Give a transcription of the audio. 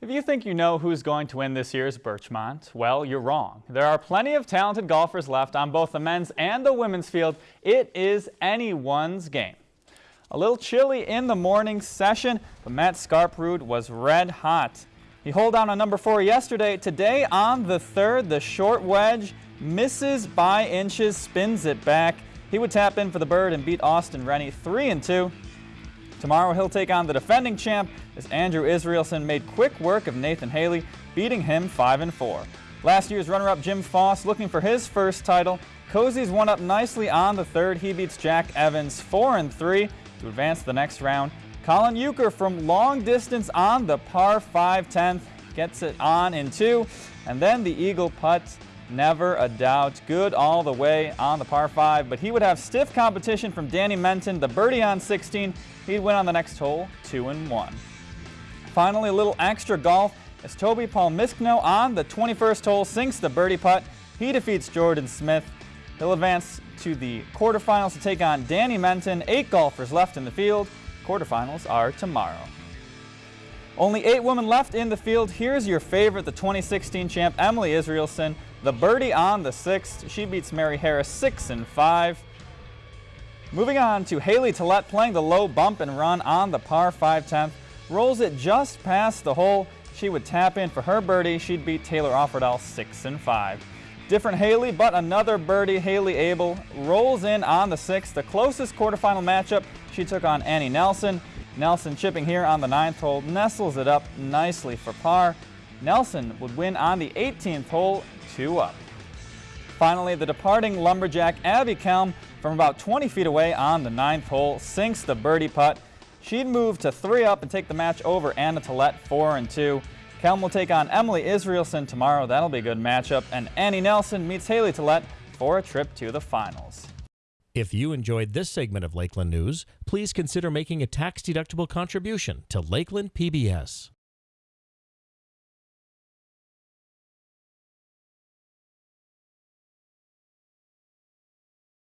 If you think you know who's going to win this year's Birchmont, well, you're wrong. There are plenty of talented golfers left on both the men's and the women's field. It is anyone's game. A little chilly in the morning session, but Matt Skarprud was red hot. He holed down on number four yesterday. Today on the third, the short wedge misses by inches, spins it back. He would tap in for the bird and beat Austin Rennie 3 and 2. Tomorrow he'll take on the defending champ as Andrew Israelson made quick work of Nathan Haley, beating him 5 and 4. Last year's runner-up Jim Foss looking for his first title. Cozy's one up nicely on the third. He beats Jack Evans 4 and 3 to advance the next round. Colin Euchre from long distance on the par 5 10th gets it on in two. And then the Eagle putt never a doubt. Good all the way on the par 5, but he would have stiff competition from Danny Menton, the birdie on 16. He'd win on the next hole, 2 and 1. Finally, a little extra golf as Toby Palmisano on the 21st hole sinks the birdie putt. He defeats Jordan Smith. He'll advance to the quarterfinals to take on Danny Menton. Eight golfers left in the field. Quarterfinals are tomorrow. Only eight women left in the field. Here's your favorite, the 2016 champ, Emily Israelson. The birdie on the sixth. She beats Mary Harris 6 and 5. Moving on to Haley Tillett playing the low bump and run on the par 5 10th. Rolls it just past the hole. She would tap in for her birdie. She'd beat Taylor Offerdahl 6 and 5. Different Haley, but another birdie. Haley Abel rolls in on the sixth. The closest quarterfinal matchup, she took on Annie Nelson. Nelson chipping here on the ninth hole, nestles it up nicely for par. Nelson would win on the 18th hole, two up. Finally, the departing lumberjack Abby Kelm from about 20 feet away on the ninth hole sinks the birdie putt. She'd move to three up and take the match over Anna Tillett, four and two. Kelm will take on Emily Israelson tomorrow. That'll be a good matchup. And Annie Nelson meets Haley Tillett for a trip to the finals. If you enjoyed this segment of Lakeland News, please consider making a tax-deductible contribution to Lakeland PBS.